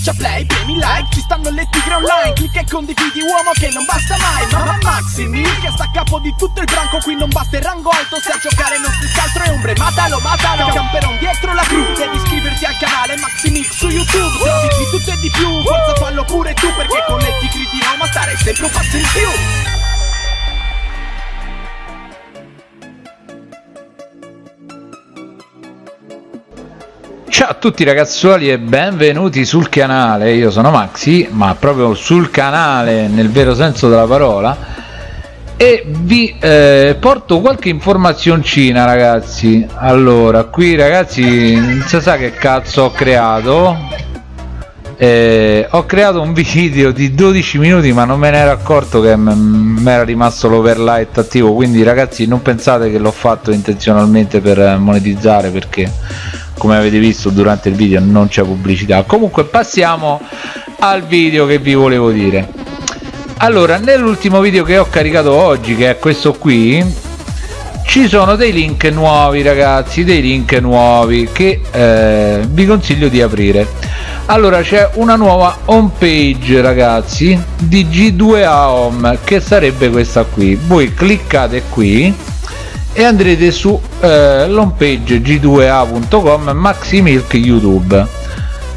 schiaccia play, premi like Ci stanno le tigre online Clicca e condividi uomo che non basta mai Mamma Maxi Mil che sta a capo di tutto il branco Qui non basta il rango alto Se a giocare non si scaltro è ombre Matalo, matalo Camperon dietro la cru Devi iscriverti al canale Maxi Mil su YouTube Trovi di tutto e di più Forza fallo pure tu Perché con le tigre di Roma stare sempre un passo in più Ciao a tutti ragazzuoli e benvenuti sul canale, io sono Maxi, ma proprio sul canale nel vero senso della parola. E vi eh, porto qualche informazioncina ragazzi. Allora qui ragazzi non si sa che cazzo ho creato. Eh, ho creato un video di 12 minuti ma non me ne ero accorto che mi era rimasto l'overlight attivo. Quindi ragazzi non pensate che l'ho fatto intenzionalmente per monetizzare perché come avete visto durante il video non c'è pubblicità. Comunque passiamo al video che vi volevo dire. Allora nell'ultimo video che ho caricato oggi che è questo qui ci sono dei link nuovi ragazzi dei link nuovi che eh, vi consiglio di aprire. Allora c'è una nuova home page ragazzi di g2a home che sarebbe questa qui. Voi cliccate qui e andrete su eh, l'home page g2a.com maximilk youtube.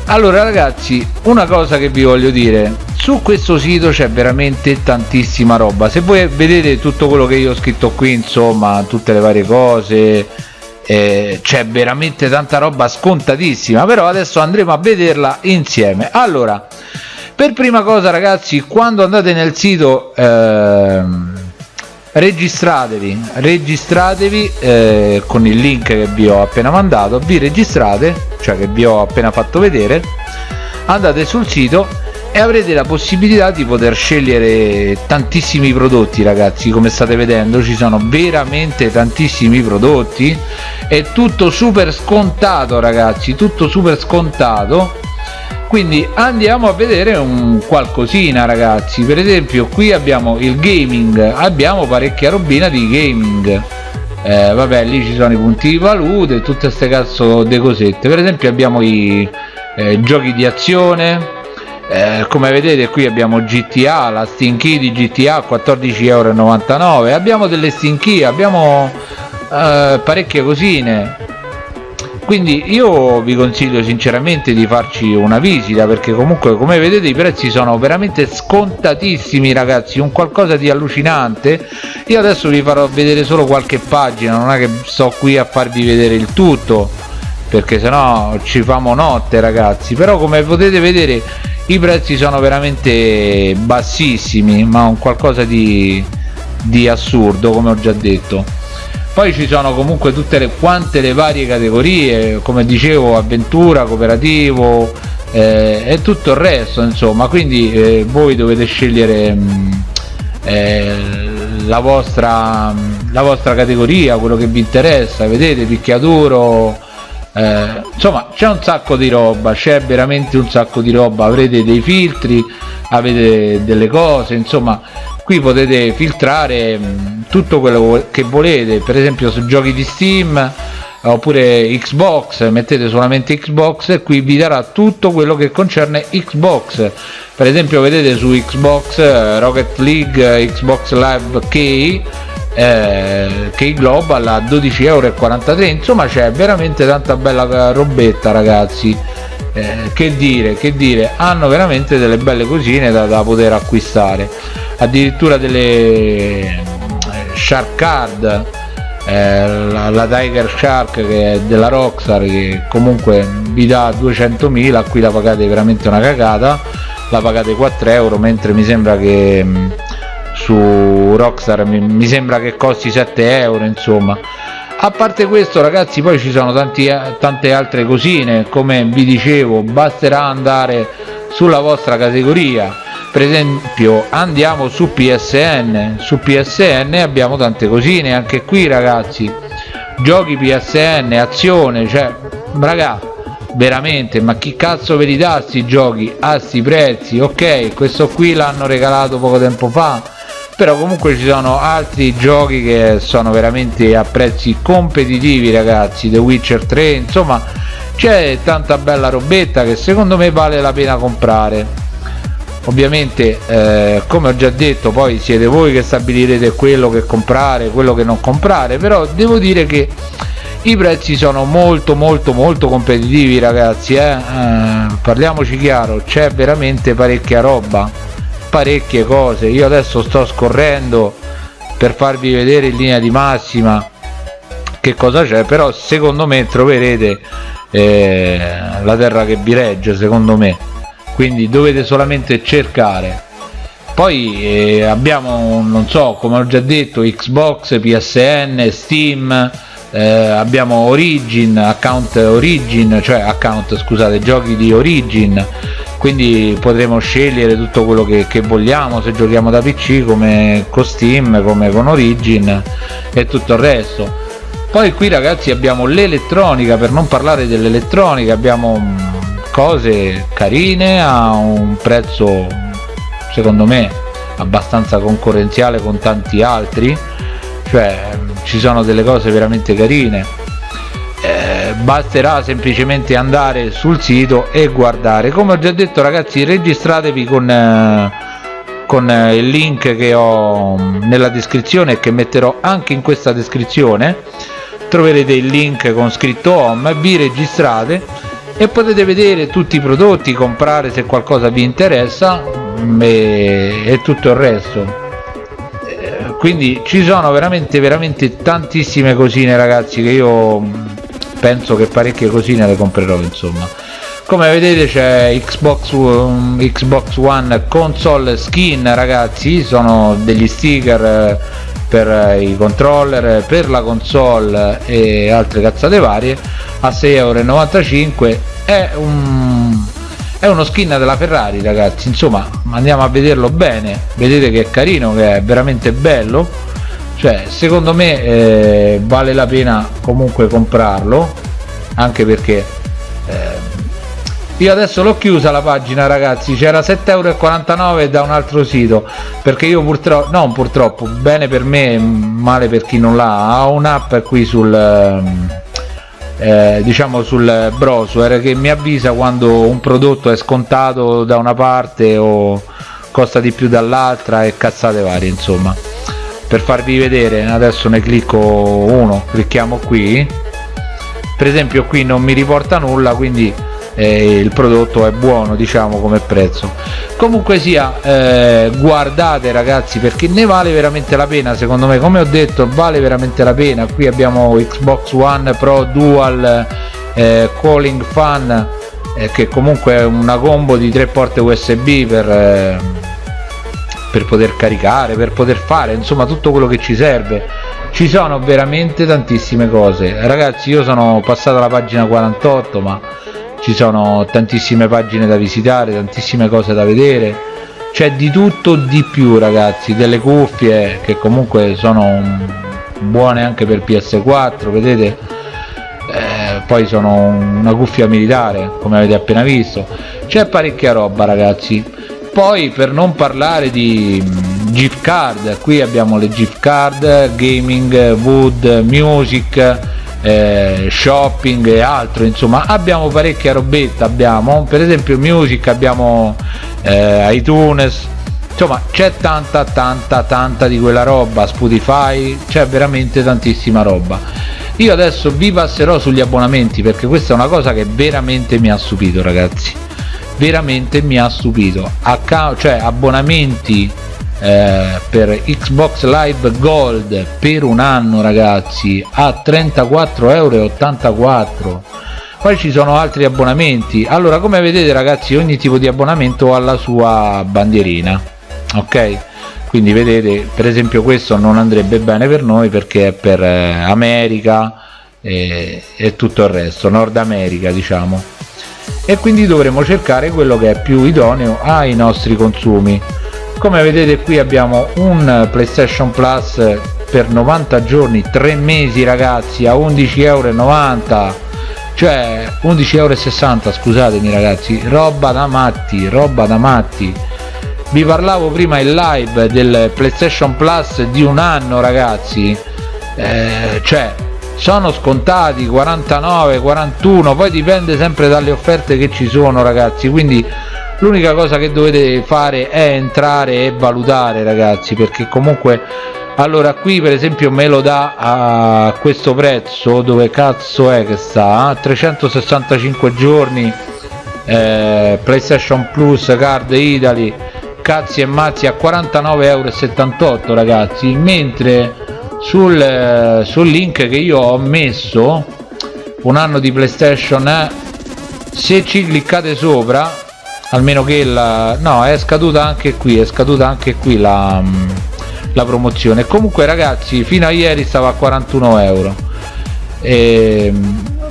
Allora ragazzi una cosa che vi voglio dire su questo sito c'è veramente tantissima roba. Se voi vedete tutto quello che io ho scritto qui insomma tutte le varie cose eh, c'è veramente tanta roba scontatissima però adesso andremo a vederla insieme. Allora per prima cosa ragazzi quando andate nel sito ehm, registratevi registratevi eh, con il link che vi ho appena mandato vi registrate cioè che vi ho appena fatto vedere andate sul sito e avrete la possibilità di poter scegliere tantissimi prodotti ragazzi come state vedendo ci sono veramente tantissimi prodotti. È tutto super scontato ragazzi tutto super scontato quindi andiamo a vedere un qualcosina ragazzi. Per esempio qui abbiamo il gaming. Abbiamo parecchia robina di gaming. Eh, vabbè lì ci sono i punti di valute tutte queste cazzo di cosette. Per esempio abbiamo i eh, giochi di azione. Eh, come vedete qui abbiamo GTA la Steam Key di GTA 14,99€ abbiamo delle Steam Key abbiamo eh, parecchie cosine quindi io vi consiglio sinceramente di farci una visita perché comunque come vedete i prezzi sono veramente scontatissimi ragazzi un qualcosa di allucinante. Io adesso vi farò vedere solo qualche pagina non è che sto qui a farvi vedere il tutto perché sennò ci famo notte ragazzi. Però come potete vedere i prezzi sono veramente bassissimi ma un qualcosa di, di assurdo come ho già detto poi ci sono comunque tutte le quante le varie categorie come dicevo avventura cooperativo eh, e tutto il resto insomma. Quindi eh, voi dovete scegliere mh, mm, eh, la vostra la vostra categoria quello che vi interessa vedete picchiaduro eh, insomma c'è un sacco di roba c'è veramente un sacco di roba. Avrete dei filtri avete delle cose insomma qui potete filtrare mm, tutto quello che volete per esempio su giochi di steam oppure xbox mettete solamente xbox e qui vi darà tutto quello che concerne xbox. Per esempio vedete su xbox eh, rocket league xbox live key eh, Key Global a 12,43€ insomma c'è veramente tanta bella robetta ragazzi eh, che dire che dire. Hanno veramente delle belle cosine da, da poter acquistare. Addirittura delle eh, shark card eh, la, la, Tiger Shark che è della Rockstar che comunque vi dà 200.000 qui la pagate veramente una cagata. La pagate 4 euro mentre mi sembra che mm, su Rockstar mi, mi, sembra che costi 7 euro insomma a parte questo ragazzi poi ci sono tanti, tante altre cosine. Come vi dicevo basterà andare sulla vostra categoria. Per esempio andiamo su PSN su PSN abbiamo tante cosine. Anche qui ragazzi giochi PSN azione cioè raga veramente ma chi cazzo ve li dà sti giochi a sti prezzi? Ok questo qui l'hanno regalato poco tempo fa però comunque ci sono altri giochi che sono veramente a prezzi competitivi ragazzi. The Witcher 3 insomma c'è tanta bella robetta che secondo me vale la pena comprare. Ovviamente eh, come ho già detto poi siete voi che stabilirete quello che comprare quello che non comprare però devo dire che i prezzi sono molto molto molto competitivi ragazzi eh? Eh, parliamoci chiaro c'è veramente parecchia roba parecchie cose. Io adesso sto scorrendo per farvi vedere in linea di massima che cosa c'è però secondo me troverete eh, la terra che vi regge secondo me. Quindi dovete solamente cercare. Poi eh, abbiamo non so come ho già detto xbox psn steam eh, abbiamo origin account origin cioè account scusate giochi di origin quindi potremo scegliere tutto quello che, che, vogliamo se giochiamo da pc come con steam come con origin e tutto il resto. Poi qui ragazzi abbiamo l'elettronica per non parlare dell'elettronica abbiamo mm, cose carine a un prezzo secondo me abbastanza concorrenziale con tanti altri. Cioè ci sono delle cose veramente carine basterà semplicemente andare sul sito e guardare. Come ho già detto ragazzi registratevi con, eh, con eh, il link che ho nella descrizione e che metterò anche in questa descrizione. Troverete il link con scritto home vi registrate e potete vedere tutti i prodotti comprare se qualcosa vi interessa mm, e, e tutto il resto. Quindi ci sono veramente veramente tantissime cosine ragazzi che io penso che parecchie cosine le comprerò insomma. Come vedete c'è Xbox, um, Xbox One console skin ragazzi sono degli sticker eh, per i controller per la console e altre cazzate varie a 6,95€ è un è uno skin della Ferrari ragazzi insomma andiamo a vederlo bene. Vedete che è carino che è veramente bello cioè secondo me eh, vale la pena comunque comprarlo anche perché eh, io adesso l'ho chiusa la pagina ragazzi c'era 7,49€ da un altro sito perché io purtroppo non purtroppo bene per me male per chi non l'ha ho un'app qui sul ehm, eh, diciamo sul browser che mi avvisa quando un prodotto è scontato da una parte o costa di più dall'altra e cazzate varie insomma per farvi vedere adesso ne clicco uno clicchiamo qui. Per esempio qui non mi riporta nulla quindi eh, il prodotto è buono diciamo come prezzo. Comunque sia eh, guardate ragazzi perché ne vale veramente la pena secondo me. Come ho detto vale veramente la pena. Qui abbiamo Xbox One Pro Dual eh, Calling Fan eh, che comunque è una combo di tre porte USB per eh, per poter caricare per poter fare insomma tutto quello che ci serve. Ci sono veramente tantissime cose. Ragazzi io sono passato alla pagina 48 ma ci sono tantissime pagine da visitare tantissime cose da vedere. C'è di tutto di più ragazzi delle cuffie che comunque sono buone anche per ps4 vedete? Eh, poi sono una cuffia militare come avete appena visto. C'è parecchia roba ragazzi poi per non parlare di gift card qui abbiamo le gift card gaming wood music eh, shopping e altro insomma abbiamo parecchia robetta abbiamo per esempio music abbiamo eh, iTunes insomma c'è tanta tanta tanta di quella roba Spotify c'è veramente tantissima roba. Io adesso vi passerò sugli abbonamenti perché questa è una cosa che veramente mi ha stupito ragazzi veramente mi ha stupito. Cioè abbonamenti eh, per Xbox Live Gold per un anno ragazzi a 34,84 euro poi ci sono altri abbonamenti. Allora come vedete ragazzi ogni tipo di abbonamento ha la sua bandierina ok? Quindi vedete per esempio questo non andrebbe bene per noi perché è per eh, America e, e tutto il resto Nord America diciamo e quindi dovremo cercare quello che è più idoneo ai nostri consumi. Come vedete qui abbiamo un playstation plus per 90 giorni 3 mesi ragazzi a 11,90 euro cioè 11,60 euro scusatemi ragazzi. Roba da matti roba da matti. Vi parlavo prima in live del playstation plus di un anno ragazzi. Eh, cioè sono scontati 49 41 poi dipende sempre dalle offerte che ci sono ragazzi quindi l'unica cosa che dovete fare è entrare e valutare ragazzi perché comunque allora qui per esempio me lo dà a questo prezzo dove cazzo è che sta? 365 giorni eh, playstation plus card italy cazzi e mazzi a 49,78 euro ragazzi mentre sul, sul link che io ho messo un anno di playstation eh, se ci cliccate sopra almeno che la no è scaduta anche qui è scaduta anche qui la, la promozione. Comunque ragazzi fino a ieri stava a 41 euro. E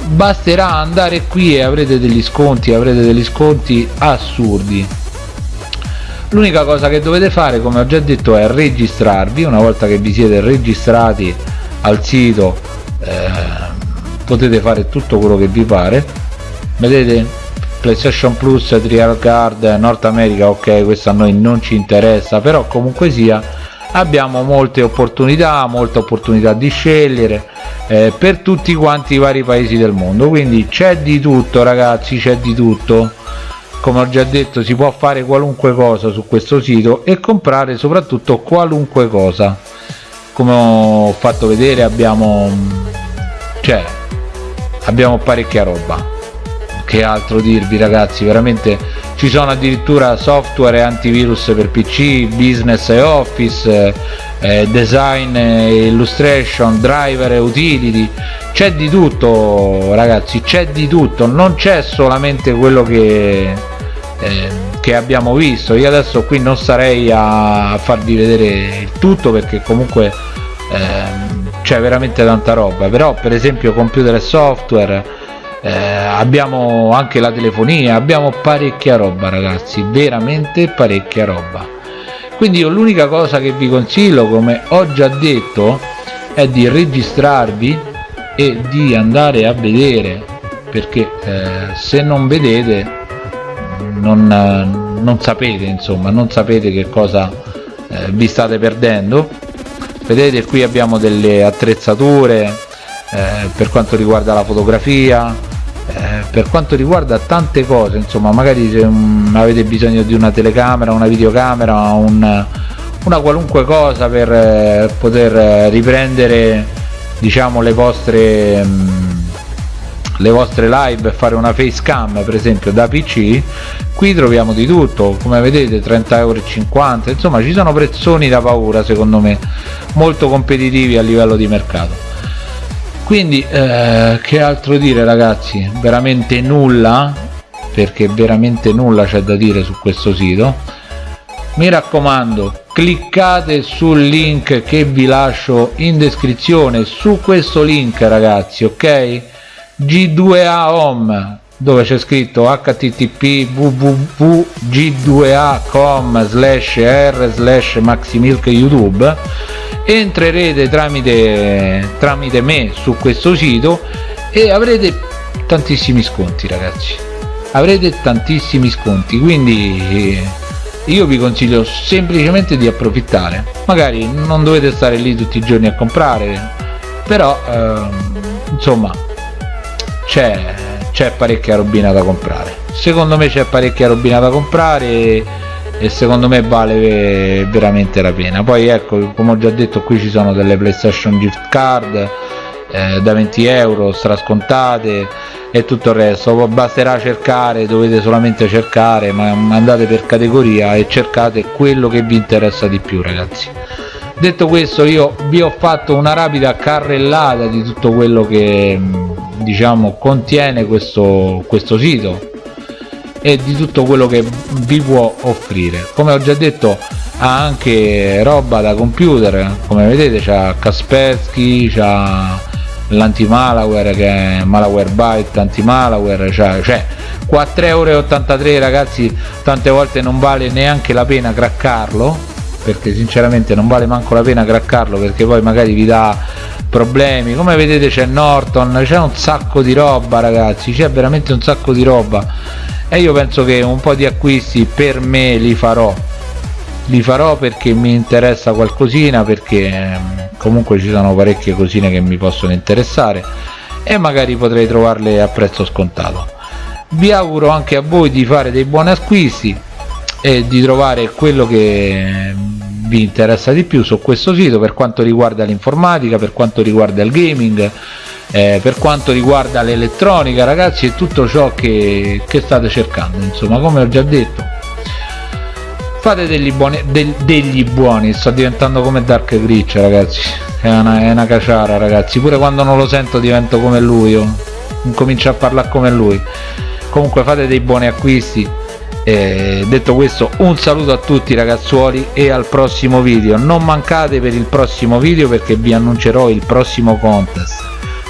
basterà andare qui e avrete degli sconti avrete degli sconti assurdi l'unica cosa che dovete fare come ho già detto è registrarvi. Una volta che vi siete registrati al sito eh, potete fare tutto quello che vi pare. Vedete? Playstation plus trial card nord america ok questo a noi non ci interessa però comunque sia abbiamo molte opportunità molte opportunità di scegliere eh, per tutti quanti i vari paesi del mondo. Quindi c'è di tutto ragazzi c'è di tutto come ho già detto si può fare qualunque cosa su questo sito e comprare soprattutto qualunque cosa. Come ho fatto vedere abbiamo cioè abbiamo parecchia roba. Che altro dirvi ragazzi? Veramente ci sono addirittura software e antivirus per pc business e office eh, design e illustration driver e utility. C'è di tutto ragazzi c'è di tutto. Non c'è solamente quello che eh, che abbiamo visto. Io adesso qui non sarei a farvi vedere il tutto perché comunque eh, c'è veramente tanta roba. Però per esempio computer e software eh, abbiamo anche la telefonia abbiamo parecchia roba ragazzi veramente parecchia roba. Quindi io l'unica cosa che vi consiglio come ho già detto è di registrarvi e di andare a vedere perché eh, se non vedete non, non sapete insomma non sapete che cosa eh, vi state perdendo. Vedete qui abbiamo delle attrezzature eh, per quanto riguarda la fotografia eh, per quanto riguarda tante cose insomma magari se um, avete bisogno di una telecamera una videocamera un, una qualunque cosa per eh, poter eh, riprendere diciamo le vostre um, le vostre live e fare una facecam per esempio da pc qui troviamo di tutto. Come vedete 30,50 euro insomma ci sono prezzoni da paura secondo me molto competitivi a livello di mercato. Quindi eh, che altro dire ragazzi? Veramente nulla perché veramente nulla c'è da dire su questo sito. Mi raccomando cliccate sul link che vi lascio in descrizione su questo link ragazzi ok G2A Home dove c'è scritto http www.g2a.com slash r slash maximilk youtube. Entrerete tramite, tramite me su questo sito e avrete tantissimi sconti ragazzi. Avrete tantissimi sconti quindi io vi consiglio semplicemente di approfittare. Magari non dovete stare lì tutti i giorni a comprare però ehm, insomma c'è c'è parecchia robina da comprare. Secondo me c'è parecchia robina da comprare e, e, secondo me vale veramente la pena. Poi ecco come ho già detto qui ci sono delle playstation gift card eh, da 20 euro strascontate e tutto il resto. Basterà cercare dovete solamente cercare ma andate per categoria e cercate quello che vi interessa di più ragazzi. Detto questo io vi ho fatto una rapida carrellata di tutto quello che diciamo contiene questo, questo sito e di tutto quello che vi può offrire. Come ho già detto ha anche roba da computer come vedete c'ha Kaspersky c'ha l'anti-malware che è malware byte anti-malware cioè 4,83 euro ragazzi tante volte non vale neanche la pena craccarlo perché sinceramente non vale manco la pena craccarlo perché poi magari vi dà problemi. Come vedete c'è Norton c'è un sacco di roba ragazzi c'è veramente un sacco di roba. E io penso che un po' di acquisti per me li farò. Li farò perché mi interessa qualcosina perché ehm, comunque ci sono parecchie cosine che mi possono interessare e magari potrei trovarle a prezzo scontato. Vi auguro anche a voi di fare dei buoni acquisti e di trovare quello che vi interessa di più su questo sito per quanto riguarda l'informatica per quanto riguarda il gaming eh, per quanto riguarda l'elettronica ragazzi e tutto ciò che, che state cercando insomma come ho già detto. Fate degli buoni del, degli buoni sto diventando come Dark Glitch ragazzi. È una, è una caciara ragazzi. Pure quando non lo sento divento come lui io comincio a parlare come lui. Comunque fate dei buoni acquisti e detto questo un saluto a tutti ragazzuoli e al prossimo video. Non mancate per il prossimo video perché vi annuncerò il prossimo contest.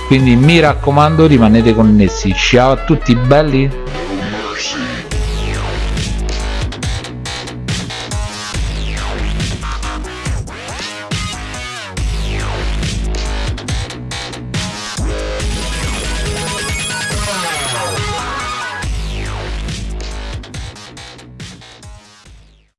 Quindi mi raccomando rimanete connessi. Ciao a tutti belli